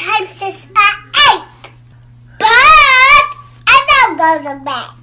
times is at 8. But I don't go to bed.